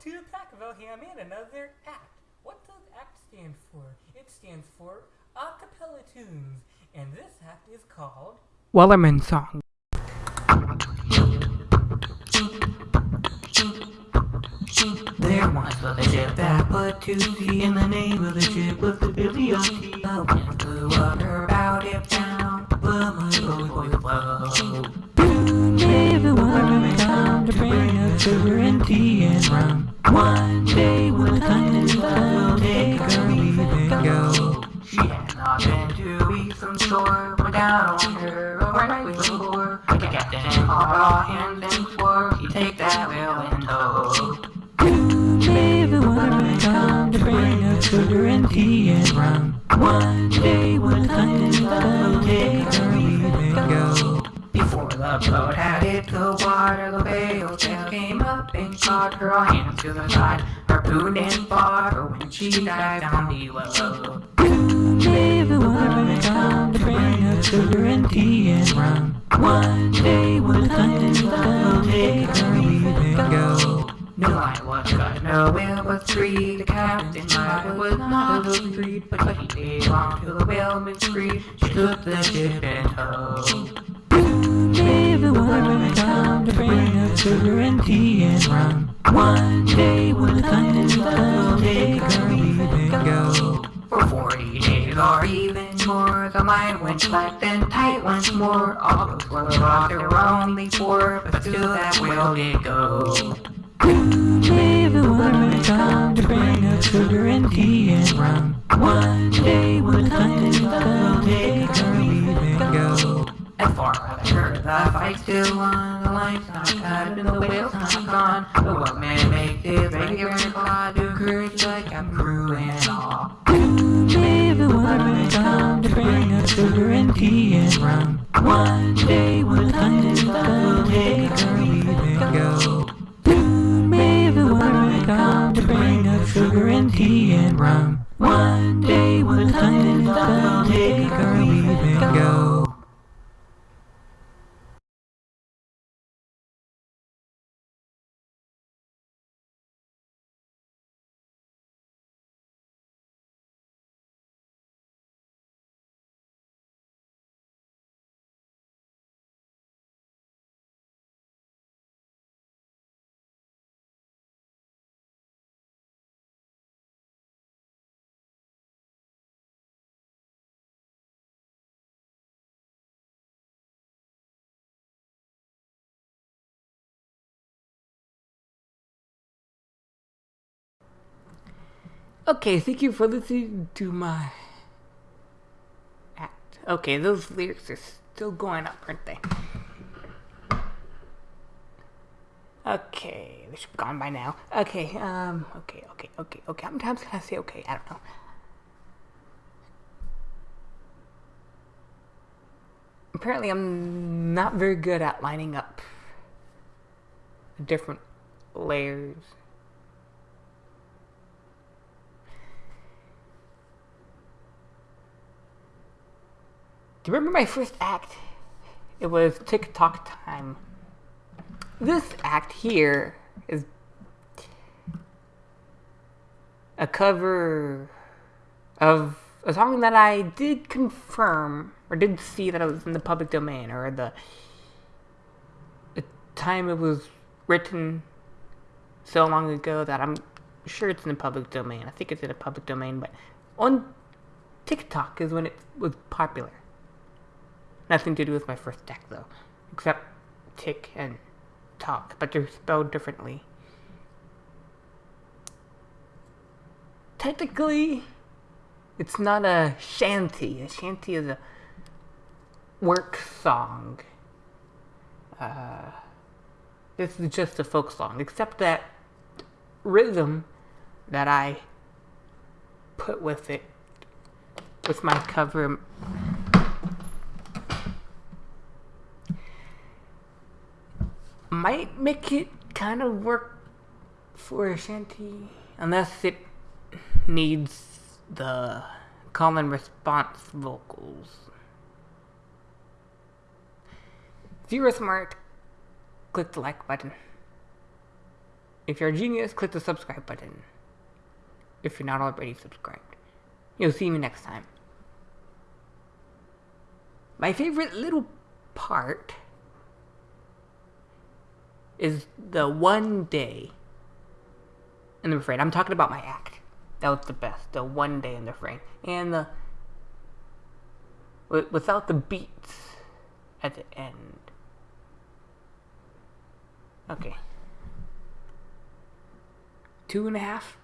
to Packville here. I'm in another act. What does ACT stand for? It stands for Acapella Tunes, and this act is called Wellerman Song. There once was a ship that put to sea, and the name of the ship was the Billy o' Tea The wind blew up her bow dip down, but my boy boy sugar and tea and rum. One day when the sun is up, we'll take her leave and go. She had not been weeks from shore, went down on her overnight before. The captain called all hands and swore he'd take that whale in tow. Soon everyone may come to bring us sugar and tea and rum. One day when the sun is up, we'll take her leave and go. The boat had hit the water, the whale tail came up and caught her all hands to the side. Harpooned and fought her when she dived down below. Soon everyone come to bring us sugar and tea and rum. One day when the up, we'll take her leave and go. No, I was got no whale was free. The captain I was not a little but he belonged to the whaleman's creed. She took the ship in tow. Everyone may come to bring us sugar and tea and rum. One day when the up, we'll take leave and go. For forty days or even more, the mind went slack then tight once more. All lost, there were only four, but still that whale did go. Soon everyone may come to bring us sugar and tea and rum. One day when the sun is I the fight still on, the not cut and the whale's not gone. The workman makes his regular claw to courage like I'm crew and all. Soon everyone may come to bring us sugar and tea and rum. One day when is up, we'll take her leave and go. Soon everyone may come to bring us sugar and tea and rum. One day Okay, thank you for listening to my act. Okay, those lyrics are still going up, aren't they? Okay, they should be gone by now. Okay, um, okay, okay, okay, okay. How many times can I say okay? I don't know. Apparently, I'm not very good at lining up different layers. Do you remember my first act? It was TikTok time. This act here is a cover of a song that I did confirm or did see that it was in the public domain or the, the time it was written so long ago that I'm sure it's in the public domain. I think it's in the public domain, but on TikTok is when it was popular. Nothing to do with my first deck though, except tick and talk, but they're spelled differently. Technically, it's not a shanty. A shanty is a work song. Uh, this is just a folk song, except that rhythm that I put with it, with my cover might make it kind of work for a shanty, unless it needs the call and response vocals. If you were smart, click the like button. If you're a genius, click the subscribe button. If you're not already subscribed. You'll see me next time. My favorite little part is the one day in the refrain. I'm talking about my act. That was the best. The one day in the refrain. And the. Without the beats at the end. Okay. Two and a half